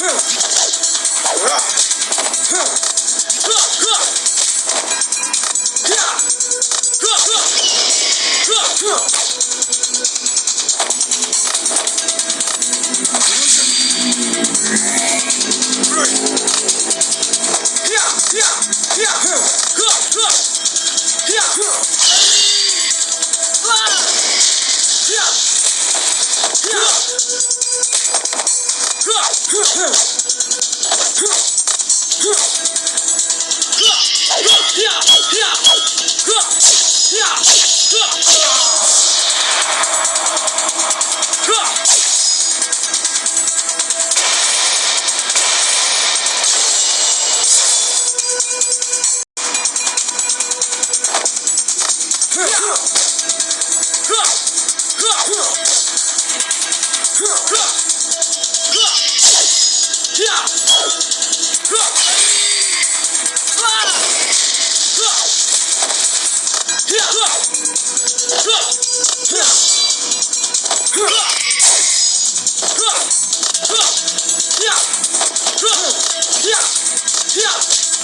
Huh.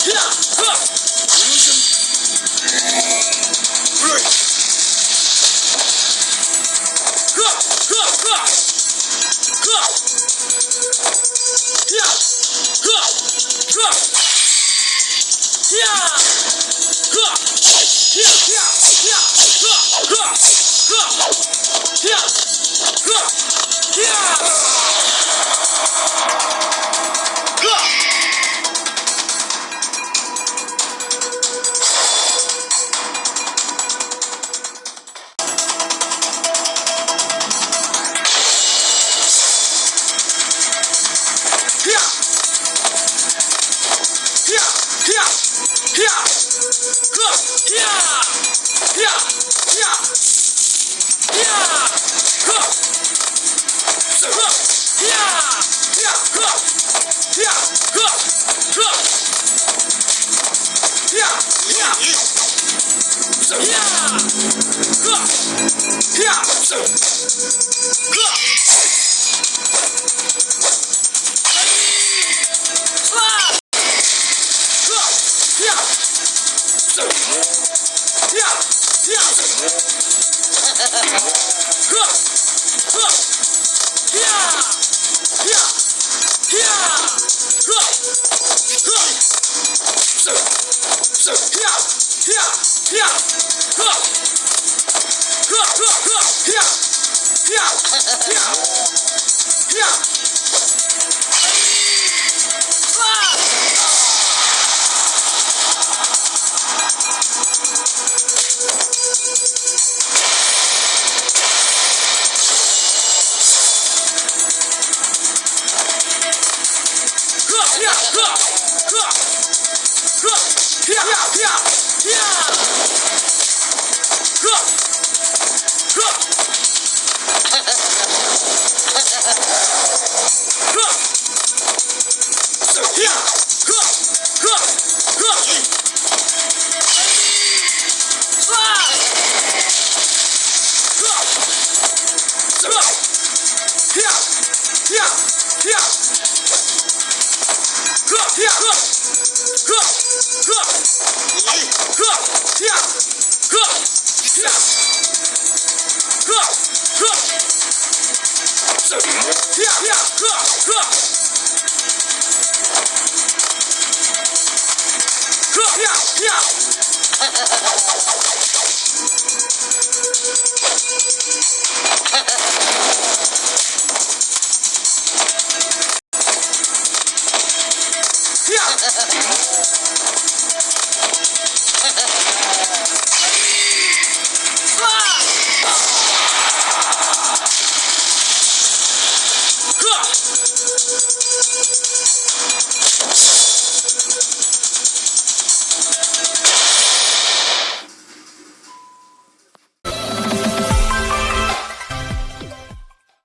Yeah! 이 야. Yeah! Yeah. Yeah! Yeah! Yeah!